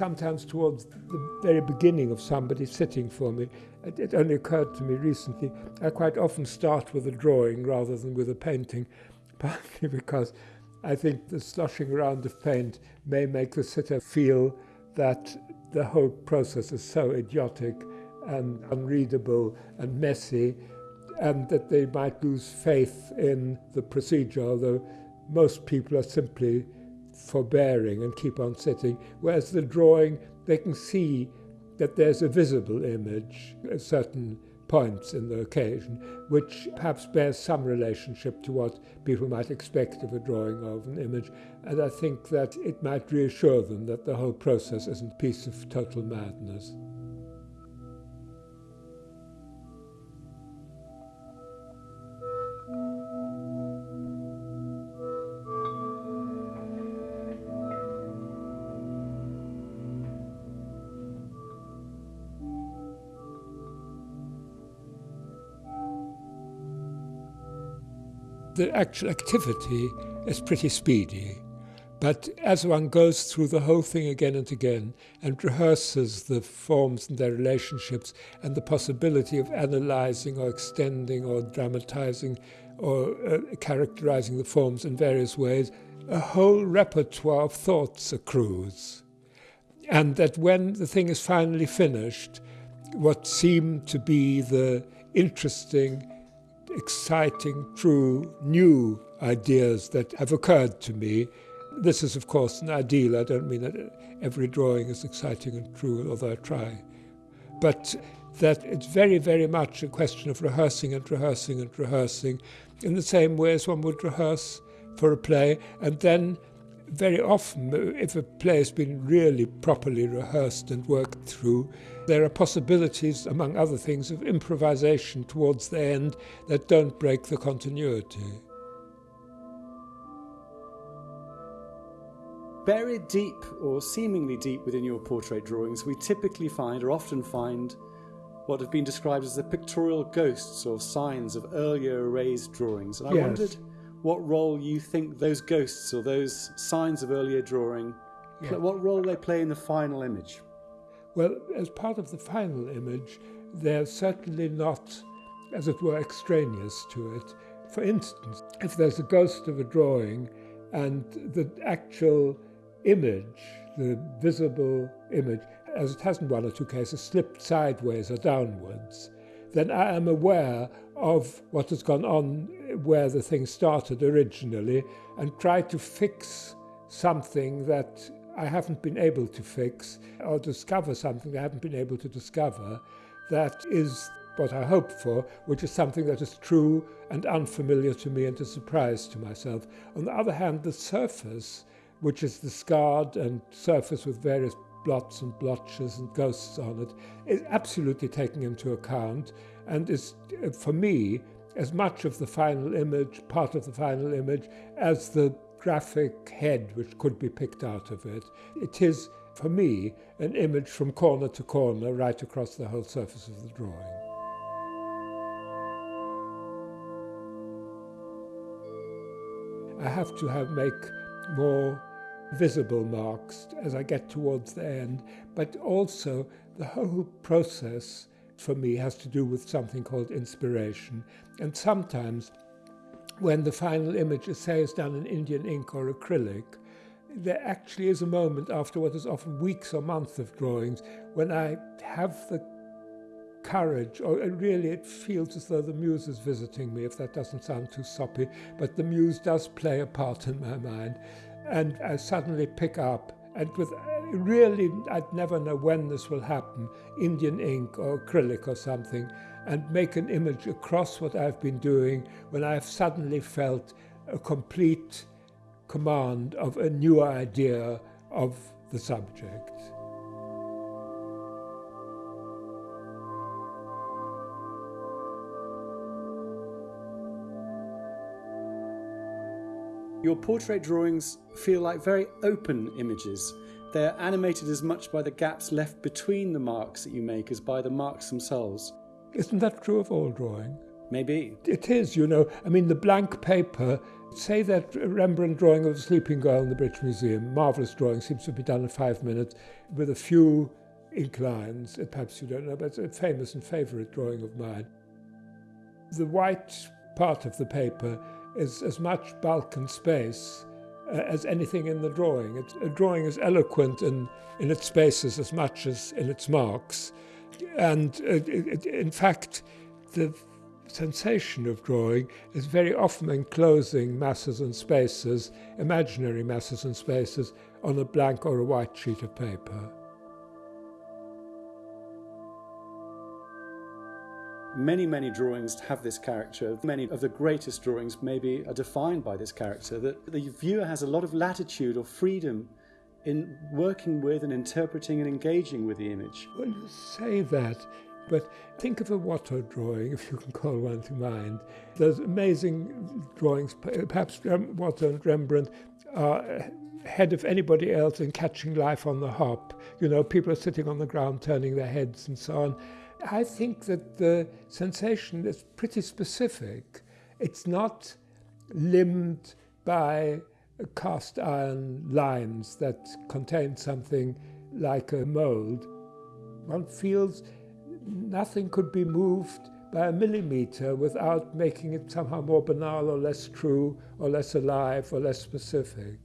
sometimes towards the very beginning of somebody sitting for me. It, it, only occurred to me recently, I quite often start with a drawing rather than with a painting, partly because I think the sloshing around of paint may make the sitter feel that the whole process is so idiotic and unreadable and messy and that they might lose faith in the procedure, although most people are simply forbearing and keep on sitting, whereas the drawing, they can see that there's a visible image at certain points in the occasion, which perhaps bears some relationship to what people might expect of a drawing of an image. And I think that it might reassure them that the whole process isn't a piece of total madness. The actual activity is pretty speedy. But as one goes through the whole thing again and again and rehearses the forms and their relationships and the possibility of analyzing or extending or dramatizing or uh, characterizing the forms in various ways, a whole repertoire of thoughts accrues. And that when the thing is finally finished, what seemed to be the interesting exciting, true, new ideas that have occurred to me. This is, of course, an ideal. I don't mean that every drawing is exciting and true, although I try. But that it's very, very much a question of rehearsing and rehearsing and rehearsing in the same way as one would rehearse for a play. And then, very often, uh, if a play has been really properly rehearsed and worked through, there are possibilities, among other things, of improvisation towards the end that don't break the continuity. Buried deep or seemingly deep within your portrait drawings, we typically find or often find what have been described as the pictorial ghosts or signs of earlier erased drawings. And I yes. wondered what role you think those ghosts or those signs of earlier drawing, yeah. what role they play in the final image. Well, as part of the final image, they're certainly not, as it were, extraneous to it. For instance, if there's a ghost of a drawing and the actual image, the visible image, as it has in one or two cases, slipped sideways or downwards, then I am aware of what has gone on where the thing started originally and try to fix something that I haven't been able to fix or discover something I haven't been able to discover that is what I hope for, which is something that is true and unfamiliar to me and a surprise to myself. On the other hand, the surface, which is the scarred and surface with various blots and blotches and ghosts on it, is absolutely taken into account and is, uh, for me, as much of the final image, part of the final image, as the graphic head which could be picked out of it. It is, for me, an image from corner to corner right across the whole surface of the drawing. I have to have make more visible marks as I get towards the end, but also the whole process for me has to do with something called inspiration. And sometimes when the final image, is, say, is done in Indian ink or acrylic, there actually is a moment after what is often weeks or months of drawings when I have the courage, or really it feels as though the muse is visiting me, if that doesn't sound too soppy, but the muse does play a part in my mind. And I suddenly pick up, and with really, I'd never know when this will happen, Indian ink or acrylic or something, and make an image across what I've been doing when I've suddenly felt a complete command of a new idea of the subject. Your portrait drawings feel like very open images. They're animated as much by the gaps left between the marks that you make as by the marks themselves. Isn't that true of all drawing? Maybe. It is, you know. I mean, the blank paper, say that Rembrandt drawing of the sleeping girl in the British Museum, marvellous drawing, seems to be done in five minutes, with a few ink lines, perhaps you don't know, but it's a famous and favourite drawing of mine. The white part of the paper is as much bulk and space uh, as anything in the drawing. It's, a drawing is eloquent in, in its spaces as much as in its marks. And uh, in fact, the sensation of drawing is very often enclosing masses and spaces, imaginary masses and spaces, on a blank or a white sheet of paper. Many, many drawings have this character. Many of the greatest drawings maybe are defined by this character, that the viewer has a lot of latitude or freedom in working with and interpreting and engaging with the image. Well, you say that, but think of a Watteau drawing, if you can call one to mind. Those amazing drawings, perhaps Watteau and Rembrandt are ahead of anybody else in catching life on the hop. You know, people are sitting on the ground turning their heads and so on. I think that the sensation is pretty specific. It's not limbed by cast iron lines that contain something like a mold. One feels nothing could be moved by a millimeter without making it somehow more banal or less true or less alive or less specific.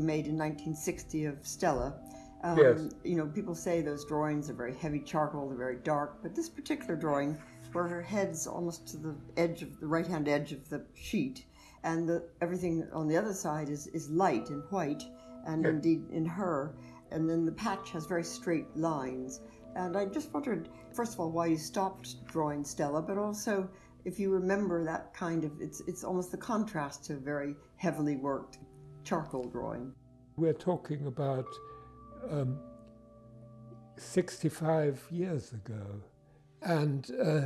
You made in 1960 of Stella. Um, yes. You know, people say those drawings are very heavy charcoal, they're very dark, but this particular drawing, where her head's almost to the edge of the right hand edge of the sheet, and the, everything on the other side is, is light and white, and indeed in her, and then the patch has very straight lines. And I just wondered, first of all, why you stopped drawing Stella, but also if you remember that kind of, it's, it's almost the contrast to very heavily worked charcoal drawing. We're talking about um, 65 years ago, and uh,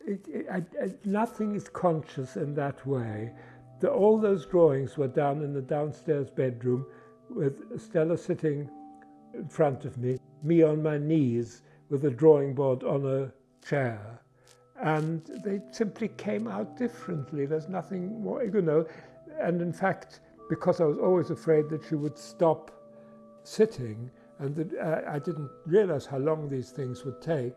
it, it, I, I, nothing is conscious in that way. The, all those drawings were done in the downstairs bedroom with Stella sitting in front of me, me on my knees with a drawing board on a chair and they simply came out differently. There's nothing more, you know. And in fact, because I was always afraid that she would stop sitting and that uh, I didn't realize how long these things would take,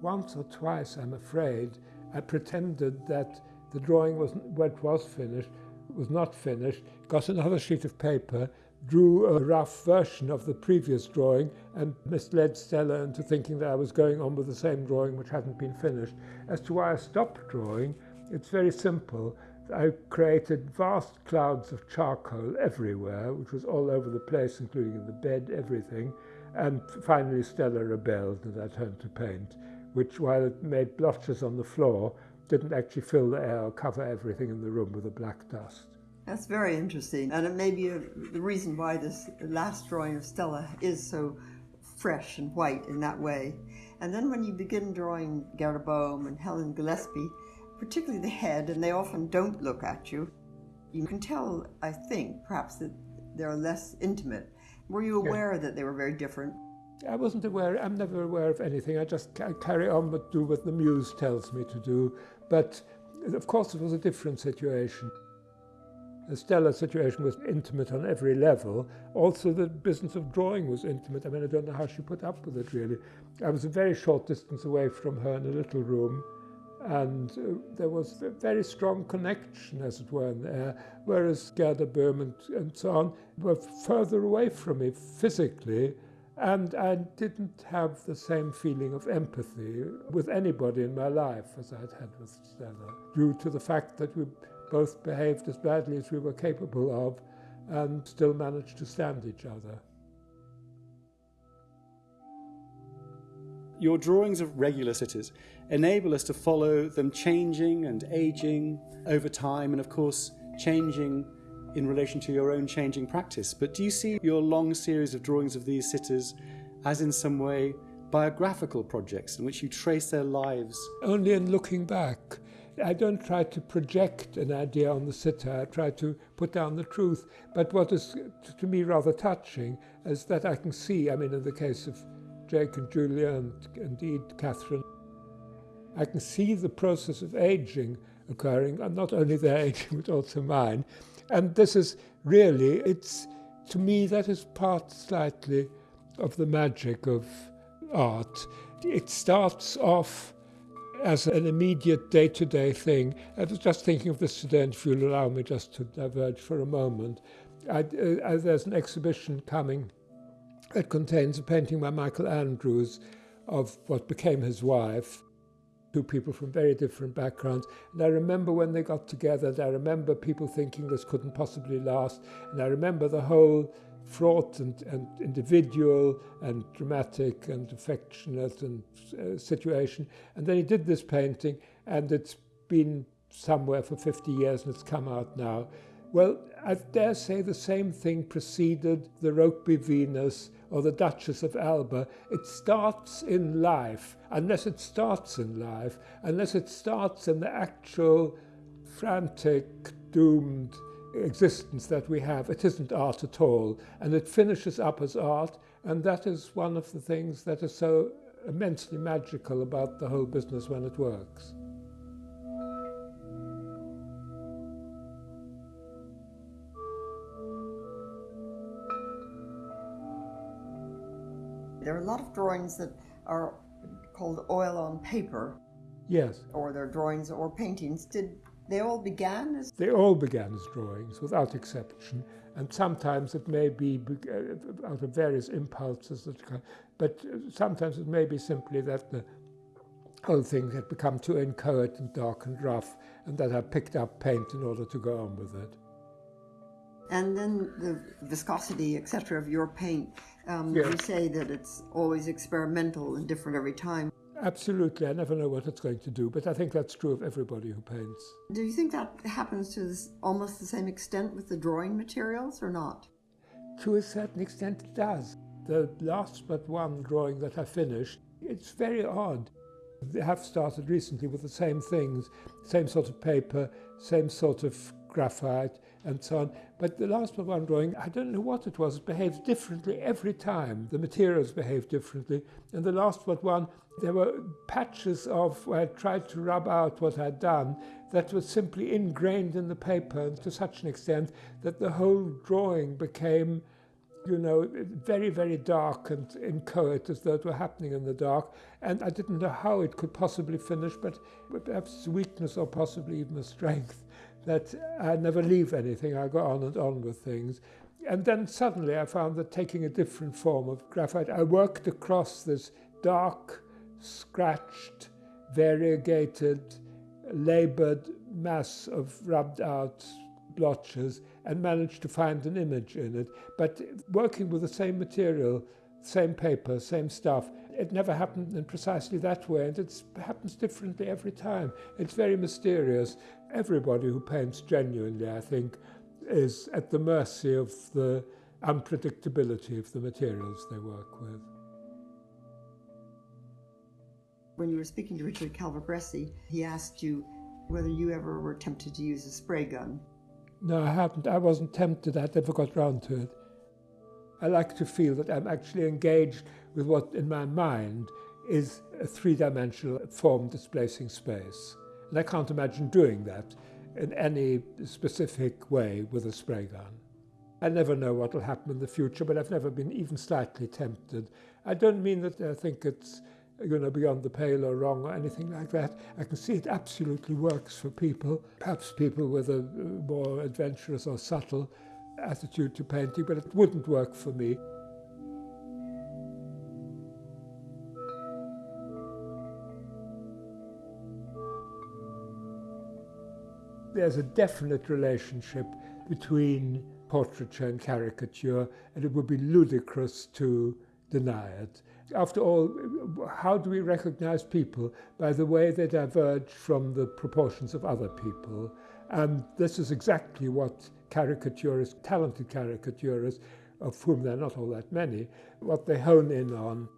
once or twice, I'm afraid, I pretended that the drawing was what was finished was not finished, got another sheet of paper, drew a rough version of the previous drawing and misled Stella into thinking that I was going on with the same drawing which hadn't been finished. As to why I stopped drawing, it's very simple. I created vast clouds of charcoal everywhere, which was all over the place, including in the bed, everything. And finally, Stella rebelled and I turned to paint, which, while it made blotches on the floor, didn't actually fill the air or cover everything in the room with a black dust. That's very interesting, and it may be a, the reason why this last drawing of Stella is so fresh and white in that way. And then when you begin drawing Gerda Boehm and Helen Gillespie, particularly the head, and they often don't look at you, you can tell, I think, perhaps that they're less intimate. Were you aware yeah. that they were very different? I wasn't aware, I'm never aware of anything. I just carry on but do what the muse tells me to do. But of course, it was a different situation. The Stella situation was intimate on every level. Also, the business of drawing was intimate. I mean, I don't know how she put up with it, really. I was a very short distance away from her in a little room, and uh, there was a very strong connection, as it were, there, whereas Gerda Boehm and, and so on were further away from me physically, and I didn't have the same feeling of empathy with anybody in my life as I'd had with Stella, due to the fact that we both behaved as badly as we were capable of and still managed to stand each other. Your drawings of regular sitters enable us to follow them changing and aging over time, and of course, changing in relation to your own changing practice. But do you see your long series of drawings of these sitters as, in some way, biographical projects in which you trace their lives? Only in looking back I don't try to project an idea on the sitter, I try to put down the truth. But what is to me rather touching is that I can see, I mean, in the case of Jake and Julia and indeed Catherine, I can see the process of aging occurring, and not only their aging, but also mine. And this is really, it's, to me, that is part slightly of the magic of art. It starts off as an immediate day-to-day thing. I was just thinking of this today, and if you'll allow me just to diverge for a moment. I, uh, there's an exhibition coming that contains a painting by Michael Andrews of what became his wife, two people from very different backgrounds. And I remember when they got together, and I remember people thinking this couldn't possibly last. And I remember the whole fraught and, and individual and dramatic and affectionate and uh, situation. And then he did this painting, and it's been somewhere for 50 years and it's come out now. Well, I dare say the same thing preceded the Rokeby Venus or the Duchess of Alba. It starts in life, unless it starts in life, unless it starts in the actual frantic, doomed existence that we have, it isn't art at all. And it finishes up as art, and that is one of the things that is so immensely magical about the whole business when it works. There are a lot of drawings that are called oil on paper. Yes. Or they're drawings or paintings. Did they all began as? They all began as drawings, without exception, and sometimes it may be uh, out of various impulses, that, but sometimes it may be simply that the whole thing had become too inchoate and dark and rough, and that I picked up paint in order to go on with it. And then the viscosity, etc., of your paint. Um. You say that it's always experimental and different every time. Absolutely. I never know what it's going to do, but I think that's true of everybody who paints. Do you think that happens to this, almost the same extent with the drawing materials or not? To a certain extent, it does. The last but one drawing that I finished, it's very odd. They have started recently with the same things, same sort of paper, same sort of graphite, and so on. But the last one drawing, I don't know what it was, it behaves differently every time. The materials behave differently. And the last one, there were patches of where I tried to rub out what I'd done that was simply ingrained in the paper to such an extent that the whole drawing became you know, very, very dark and inchoate as though it were happening in the dark. And I didn't know how it could possibly finish, but perhaps weakness or possibly even a strength that I never leave anything, I go on and on with things. And then suddenly I found that taking a different form of graphite, I worked across this dark, scratched, variegated, labored mass of rubbed out blotches and managed to find an image in it. But working with the same material, same paper, same stuff, it never happened in precisely that way, and it happens differently every time. It's very mysterious. Everybody who paints genuinely, I think, is at the mercy of the unpredictability of the materials they work with. When you were speaking to Richard Calvocoressi, he asked you whether you ever were tempted to use a spray gun. No, I haven't. I wasn't tempted. I never got round to it. I like to feel that I'm actually engaged with what in my mind is a three-dimensional form displacing space. And I can't imagine doing that in any specific way with a spray gun. I never know what will happen in the future, but I've never been even slightly tempted. I don't mean that I think it's you know, beyond the pale or wrong or anything like that. I can see it absolutely works for people, perhaps people with a uh, more adventurous or subtle attitude to painting, but it wouldn't work for me. there's a definite relationship between portraiture and caricature, and it would be ludicrous to deny it. After all, how do we recognize people? By the way they diverge from the proportions of other people. And this is exactly what caricaturists, talented caricaturists, of whom there are not all that many, what they hone in on.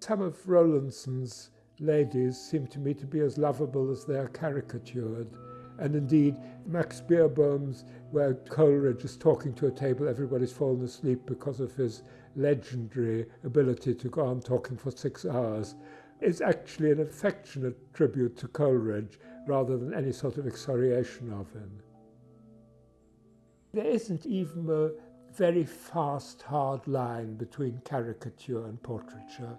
Some of Rowlandson's ladies seem to me to be as lovable as they are caricatured. And indeed, Max Beerbohm's, where Coleridge is talking to a table, everybody's fallen asleep because of his legendary ability to go on talking for six hours, is actually an affectionate tribute to Coleridge rather than any sort of excoriation of him. There isn't even a very fast, hard line between caricature and portraiture.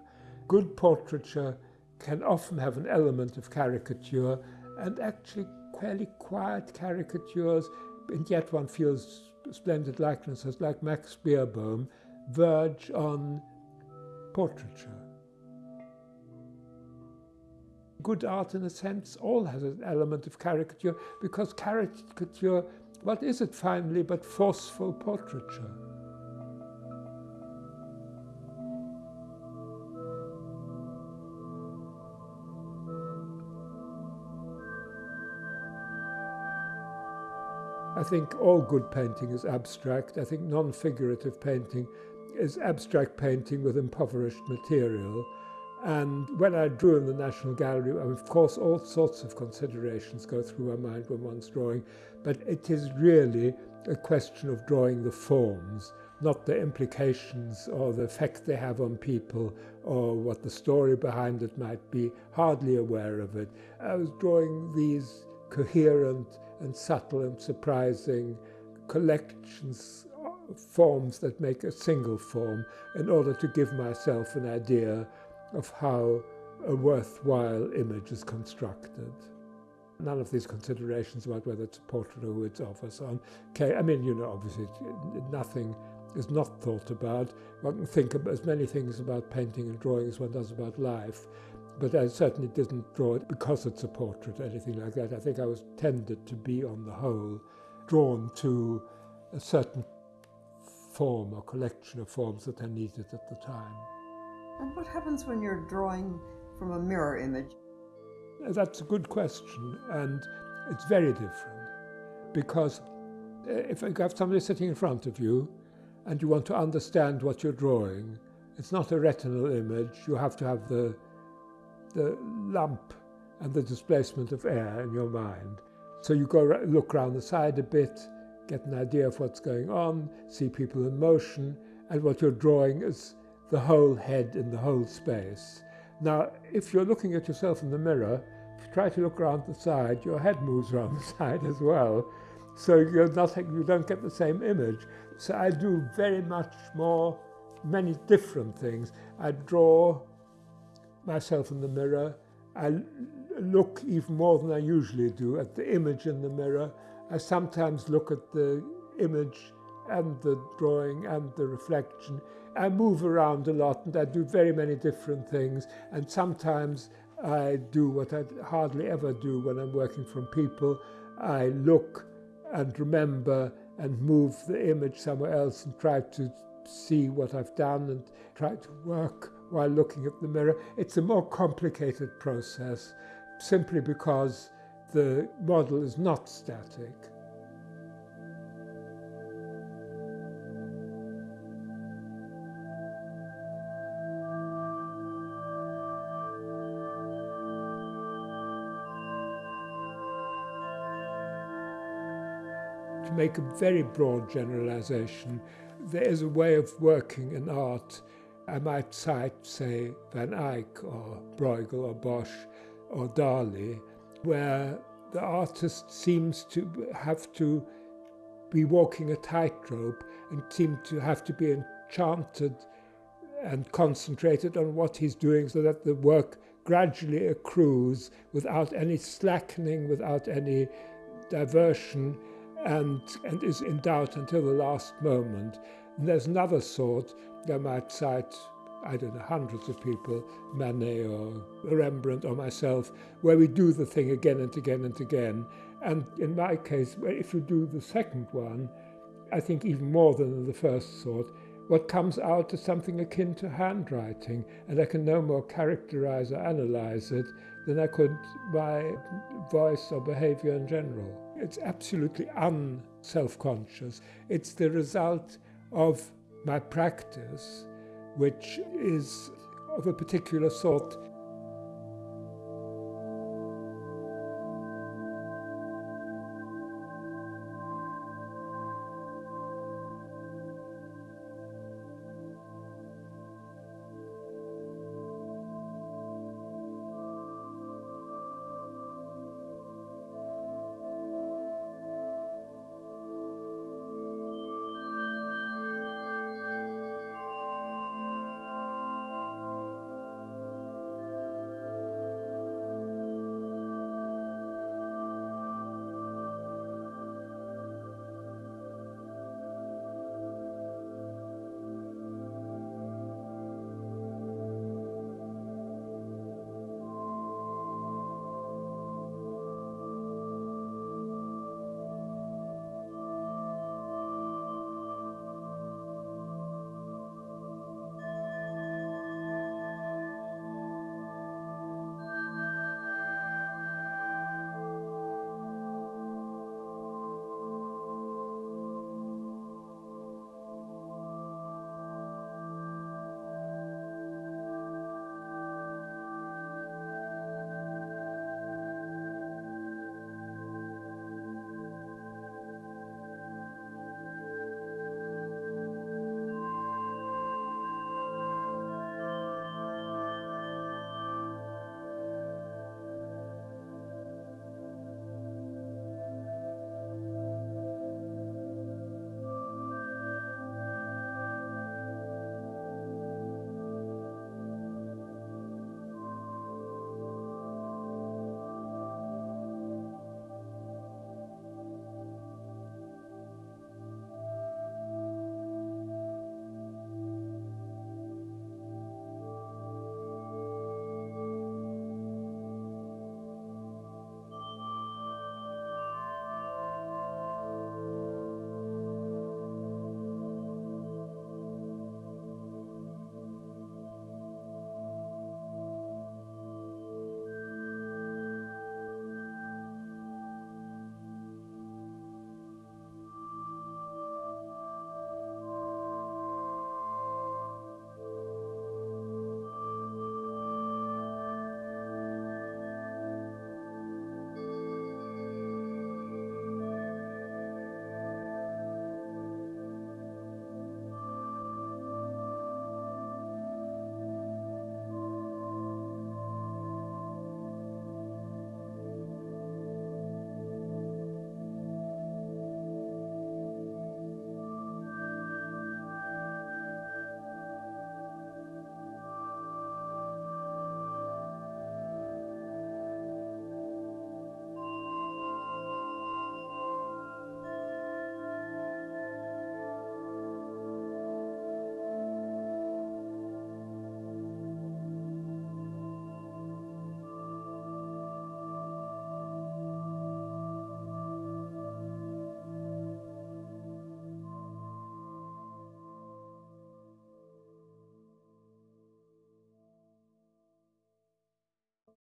Good portraiture can often have an element of caricature and actually fairly quiet caricatures, and yet one feels splendid likenesses like Max Beerbohm verge on portraiture. Good art, in a sense, all has an element of caricature because caricature, what is it finally but forceful portraiture? I think all good painting is abstract. I think non-figurative painting is abstract painting with impoverished material. And when I drew in the National Gallery, of course, all sorts of considerations go through my mind when one's drawing, but it is really a question of drawing the forms, not the implications or the effect they have on people or what the story behind it might be, hardly aware of it. I was drawing these coherent and subtle and surprising collections forms that make a single form in order to give myself an idea of how a worthwhile image is constructed. None of these considerations about whether it's a portrait or who it's of or so on. Okay, I mean, you know, obviously nothing is not thought about. One can think of as many things about painting and drawing as one does about life. But I certainly didn't draw it because it's a portrait or anything like that. I think I was tended to be, on the whole, drawn to a certain form or collection of forms that I needed at the time. And what happens when you're drawing from a mirror image? That's a good question, and it's very different because uh, if you have somebody sitting in front of you and you want to understand what you're drawing, it's not a retinal image. You have to have the the lump and the displacement of air in your mind. So you go look around the side a bit, get an idea of what's going on, see people in motion, and what you're drawing is the whole head in the whole space. Now, if you're looking at yourself in the mirror, try to look around the side, your head moves around the side as well. So you're you don't get the same image. So I do very much more, many different things. I draw myself in the mirror. I look even more than I usually do at the image in the mirror. I sometimes look at the image and the drawing and the reflection. I move around a lot and I do very many different things. And sometimes I do what I hardly ever do when I'm working from people. I look and remember and move the image somewhere else and try to see what I've done and try to work while looking at the mirror. It's a more complicated process simply because the model is not static. Make a very broad generalization, there is a way of working in art I might cite, say, Van Eyck or Bruegel or Bosch or Dali, where the artist seems to have to be walking a tightrope and seem to have to be enchanted and concentrated on what he's doing so that the work gradually accrues without any slackening, without any diversion, and, and is in doubt until the last moment. And there's another sort I might cite, I don't know, hundreds of people, Manet or Rembrandt or myself, where we do the thing again and again and again. And in my case, if you do the second one, I think even more than the first sort, what comes out is something akin to handwriting, and I can no more characterize or analyze it than I could my voice or behavior in general. It's absolutely unself conscious. It's the result of my practice, which is of a particular sort